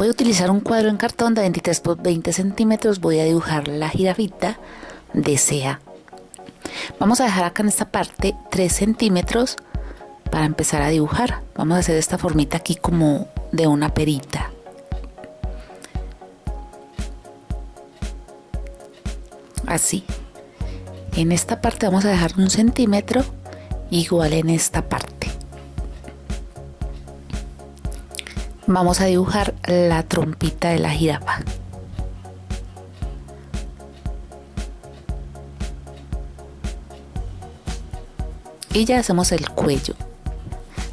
Voy a utilizar un cuadro en cartón de 23 por 20 centímetros. Voy a dibujar la jirafita de sea. Vamos a dejar acá en esta parte 3 centímetros para empezar a dibujar. Vamos a hacer esta formita aquí como de una perita. Así. En esta parte vamos a dejar un centímetro igual en esta parte. Vamos a dibujar la trompita de la jirafa. Y ya hacemos el cuello.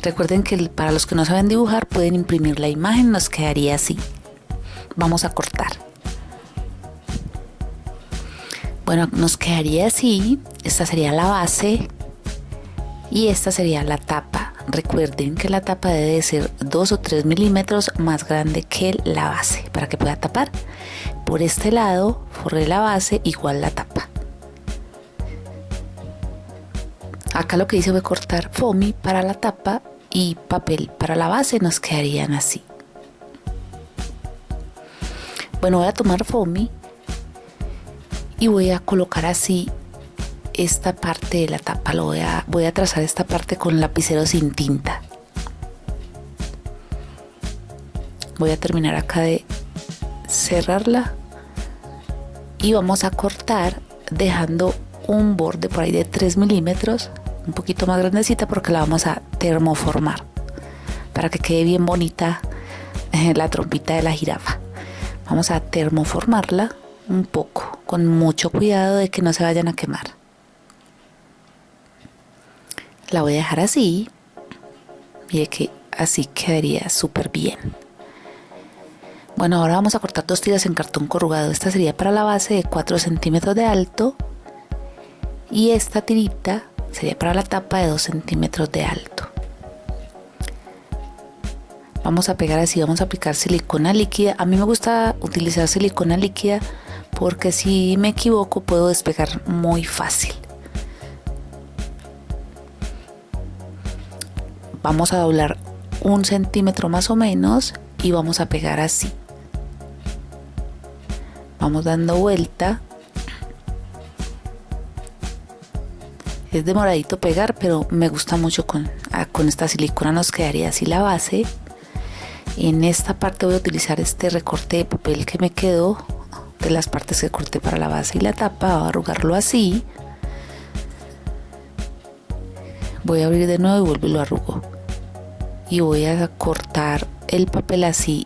Recuerden que para los que no saben dibujar pueden imprimir la imagen, nos quedaría así. Vamos a cortar. Bueno, nos quedaría así. Esta sería la base y esta sería la tapa. Recuerden que la tapa debe ser 2 o 3 milímetros más grande que la base para que pueda tapar. Por este lado forré la base igual la tapa. Acá lo que hice fue cortar foamy para la tapa y papel para la base nos quedarían así. Bueno, voy a tomar foamy y voy a colocar así esta parte de la tapa lo voy a, voy a trazar esta parte con lapicero sin tinta. Voy a terminar acá de cerrarla y vamos a cortar dejando un borde por ahí de 3 milímetros un poquito más grandecita porque la vamos a termoformar para que quede bien bonita eh, la trompita de la jirafa. Vamos a termoformarla un poco con mucho cuidado de que no se vayan a quemar la voy a dejar así. Mire que así quedaría súper bien. Bueno, ahora vamos a cortar dos tiras en cartón corrugado. Esta sería para la base de 4 centímetros de alto. Y esta tirita sería para la tapa de 2 centímetros de alto. Vamos a pegar así, vamos a aplicar silicona líquida. A mí me gusta utilizar silicona líquida porque si me equivoco puedo despegar muy fácil. Vamos a doblar un centímetro más o menos y vamos a pegar así. Vamos dando vuelta. Es demoradito pegar pero me gusta mucho con, ah, con esta silicona nos quedaría así la base. En esta parte voy a utilizar este recorte de papel que me quedó de las partes que corté para la base y la tapa voy a arrugarlo así. Voy a abrir de nuevo y vuelvo y lo arrugo y voy a cortar el papel así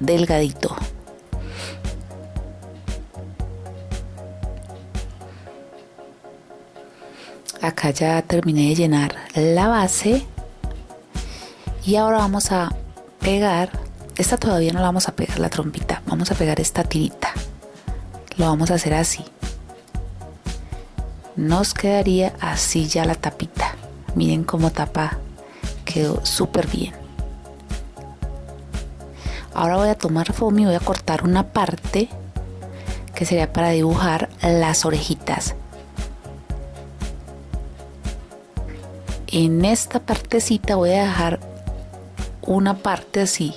delgadito. Acá ya terminé de llenar la base y ahora vamos a pegar esta todavía no la vamos a pegar la trompita vamos a pegar esta tirita. Lo vamos a hacer así. Nos quedaría así ya la tapita. Miren cómo tapa quedó súper bien. Ahora voy a tomar foam y voy a cortar una parte que sería para dibujar las orejitas. En esta partecita voy a dejar una parte así,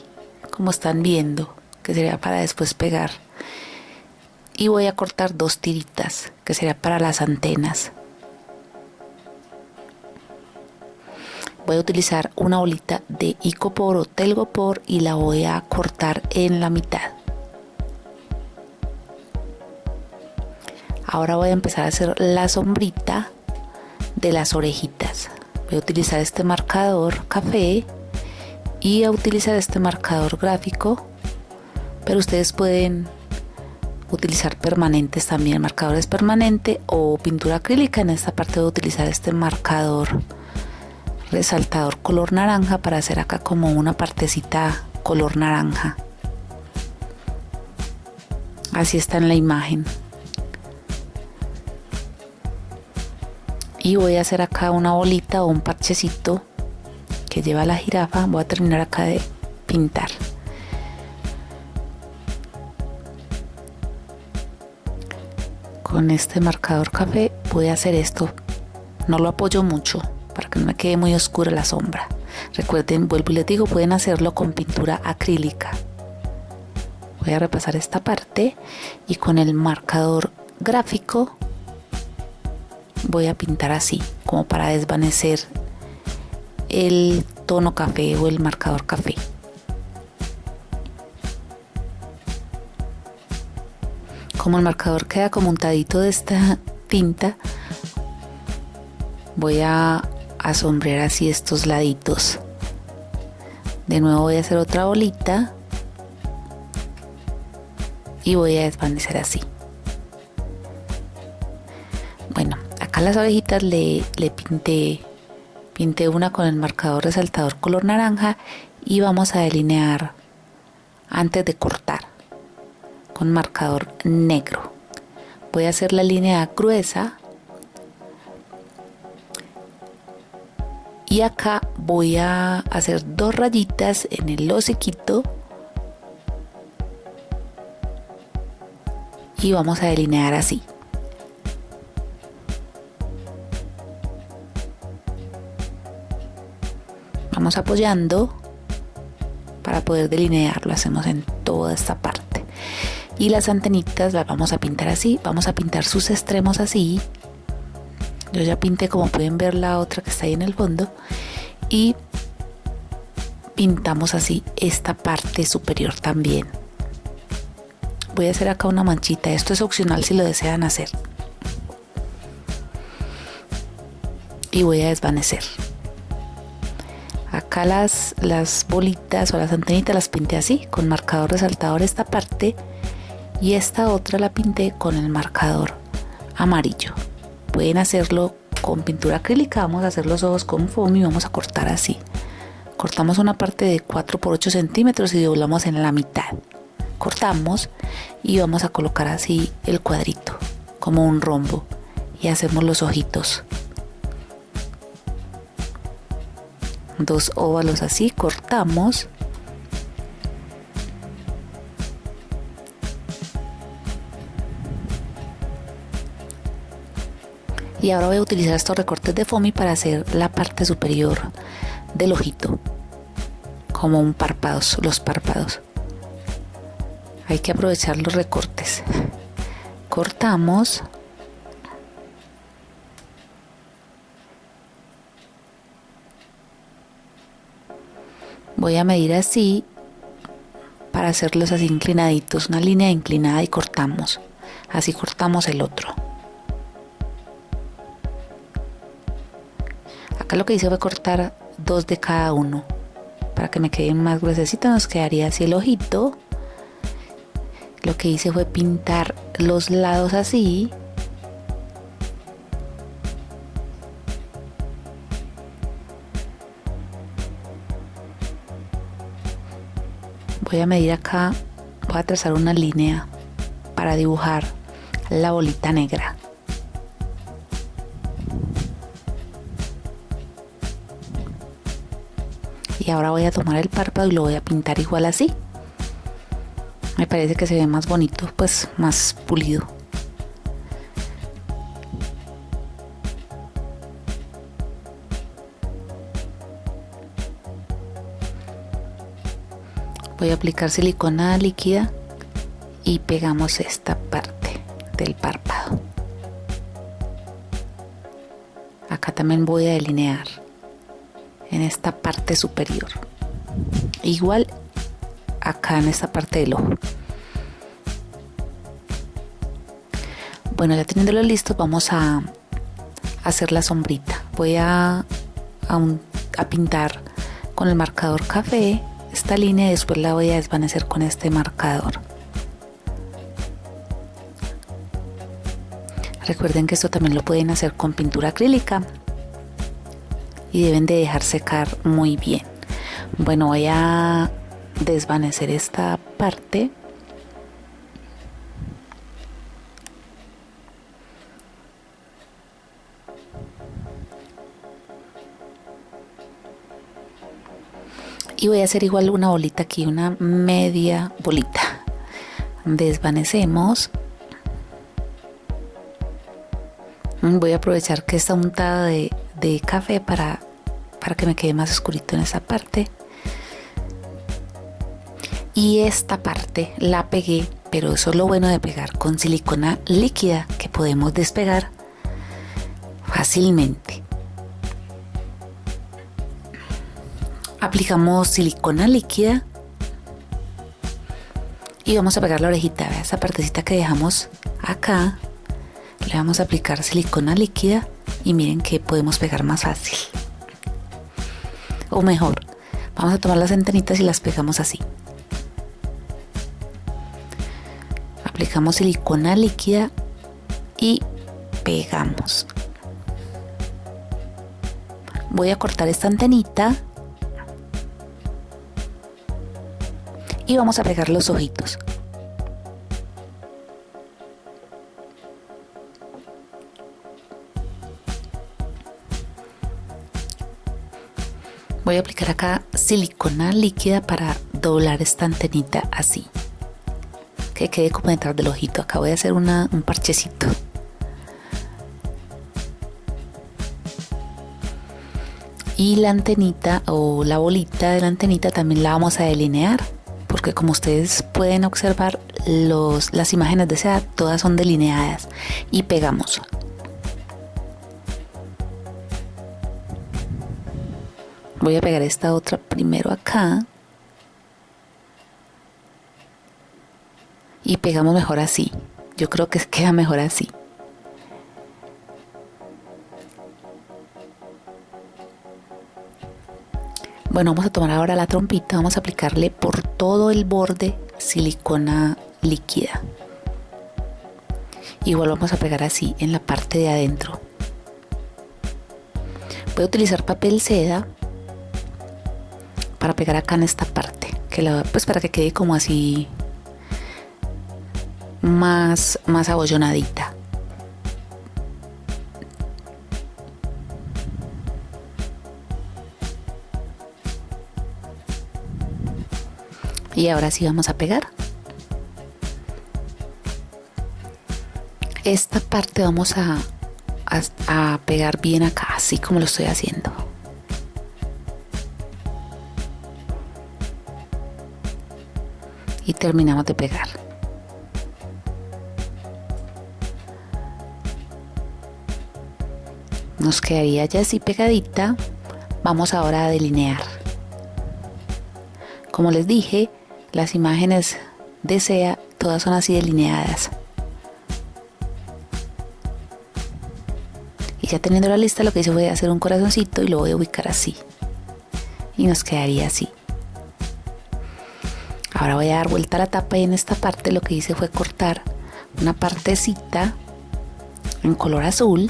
como están viendo, que sería para después pegar. Y voy a cortar dos tiritas, que sería para las antenas. Voy a utilizar una bolita de icopor o telgopor y la voy a cortar en la mitad. Ahora voy a empezar a hacer la sombrita de las orejitas. Voy a utilizar este marcador café y a utilizar este marcador gráfico pero ustedes pueden utilizar permanentes también. Marcadores permanente o pintura acrílica. En esta parte voy a utilizar este marcador resaltador color naranja para hacer acá como una partecita color naranja. Así está en la imagen. Y voy a hacer acá una bolita o un parchecito que lleva la jirafa. Voy a terminar acá de pintar. Con este marcador café voy a hacer esto. No lo apoyo mucho para que no me quede muy oscura la sombra. Recuerden, vuelvo y les digo, pueden hacerlo con pintura acrílica. voy a repasar esta parte y con el marcador gráfico voy a pintar así como para desvanecer el tono café o el marcador café como el marcador queda como untadito de esta tinta voy a, asombrear así estos laditos de nuevo voy a hacer otra bolita y voy a desvanecer así bueno acá las abejitas le, le pinté pinté una con el marcador resaltador color naranja y vamos a delinear antes de cortar con marcador negro. Voy a hacer la línea gruesa y acá voy a hacer dos rayitas en el hociquito y vamos a delinear así. Vamos apoyando para poder delinear, lo hacemos en toda esta parte y las antenitas las vamos a pintar así, vamos a pintar sus extremos así. Yo ya pinté como pueden ver la otra que está ahí en el fondo y pintamos así esta parte superior también. Voy a hacer acá una manchita, esto es opcional si lo desean hacer. Y voy a desvanecer. Acá las, las bolitas o las antenitas las pinté así, con marcador resaltador esta parte y esta otra la pinté con el marcador amarillo. Pueden hacerlo con pintura acrílica, vamos a hacer los ojos con foam y vamos a cortar así. Cortamos una parte de 4 por 8 centímetros y doblamos en la mitad. Cortamos y vamos a colocar así el cuadrito, como un rombo, y hacemos los ojitos. Dos óvalos así, cortamos y ahora voy a utilizar estos recortes de foamy para hacer la parte superior del ojito. Como un párpados los párpados. Hay que aprovechar los recortes. Cortamos. Voy a medir así para hacerlos así inclinaditos una línea inclinada y cortamos. Así cortamos el otro Lo que hice fue cortar dos de cada uno. Para que me queden más gruesecitos nos quedaría así el ojito. Lo que hice fue pintar los lados así. Voy a medir acá, voy a trazar una línea para dibujar la bolita negra. Y ahora voy a tomar el párpado y lo voy a pintar igual así. Me parece que se ve más bonito pues más pulido. Voy a aplicar silicona líquida y pegamos esta parte del párpado. Acá también voy a delinear en esta parte superior. Igual acá en esta parte del ojo. Bueno ya teniéndolo listo vamos a hacer la sombrita. Voy a, a, pintar con el marcador café. Esta línea y después la voy a desvanecer con este marcador. Recuerden que esto también lo pueden hacer con pintura acrílica y deben de dejar secar muy bien. Bueno, voy a desvanecer esta parte. Y voy a hacer igual una bolita aquí, una media bolita. Desvanecemos. Voy a aprovechar que está untada de, café para para que me quede más oscurito en esa parte. Y esta parte la pegué pero eso es lo bueno de pegar con silicona líquida que podemos despegar fácilmente. Aplicamos silicona líquida y vamos a pegar la orejita esa partecita que dejamos acá vamos a aplicar silicona líquida y miren que podemos pegar más fácil. O mejor vamos a tomar las antenitas y las pegamos así. Aplicamos silicona líquida y pegamos. Voy a cortar esta antenita y vamos a pegar los ojitos voy a aplicar acá silicona líquida para doblar esta antenita así. Que quede como detrás del ojito. Acá voy a hacer un parchecito. Y la antenita o la bolita de la antenita también la vamos a delinear. Porque como ustedes pueden observar los, las imágenes de seda todas son delineadas. Y pegamos voy a pegar esta otra primero acá. Y pegamos mejor así. Yo creo que queda mejor así. Bueno, vamos a tomar ahora la trompita, vamos a aplicarle por todo el borde silicona líquida. Igual vamos a pegar así en la parte de adentro. Voy a utilizar papel seda para pegar acá en esta parte, que la, pues para que quede como así más, más abollonadita. y ahora sí vamos a pegar esta parte vamos a, a, pegar bien acá así como lo estoy haciendo y terminamos de pegar nos quedaría ya así pegadita vamos ahora a delinear como les dije las imágenes de SEA todas son así delineadas. Y ya teniendo la lista lo que hice fue hacer un corazoncito y lo voy a ubicar así. Y nos quedaría así. Ahora voy a dar vuelta a la tapa y en esta parte lo que hice fue cortar una partecita en color azul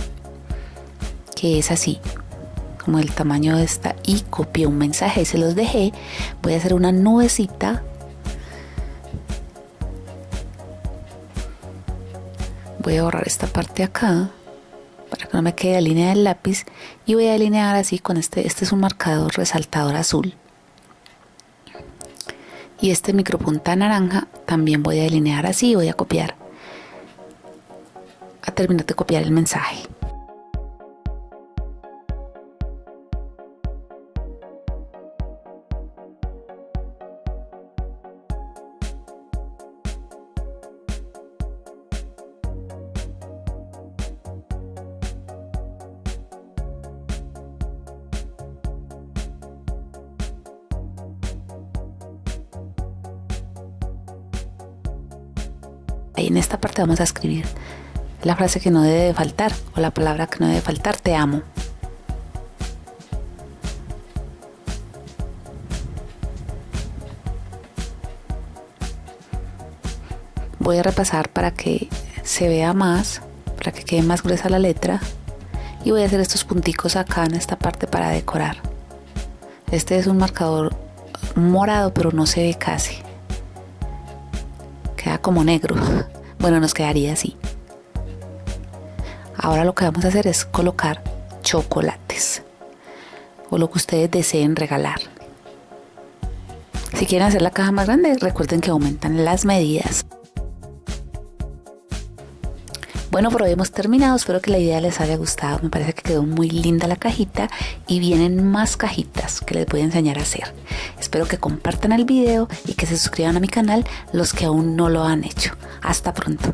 que es así como el tamaño de esta y copié un mensaje y se los dejé. Voy a hacer una nubecita. Voy a borrar esta parte acá para que no me quede la línea del lápiz y voy a delinear así con este este es un marcador resaltador azul y este micropunta naranja también voy a delinear así voy a copiar a terminar de copiar el mensaje en esta parte vamos a escribir la frase que no debe faltar o la palabra que no debe faltar, te amo. Voy a repasar para que se vea más, para que quede más gruesa la letra y voy a hacer estos punticos acá en esta parte para decorar. Este es un marcador morado pero no se ve casi queda como negro. Bueno, nos quedaría así. Ahora lo que vamos a hacer es colocar chocolates o lo que ustedes deseen regalar. Si quieren hacer la caja más grande, recuerden que aumentan las medidas. Bueno, por hoy hemos terminado. Espero que la idea les haya gustado. Me parece que quedó muy linda la cajita y vienen más cajitas que les voy a enseñar a hacer. Espero que compartan el video y que se suscriban a mi canal los que aún no lo han hecho. Hasta pronto.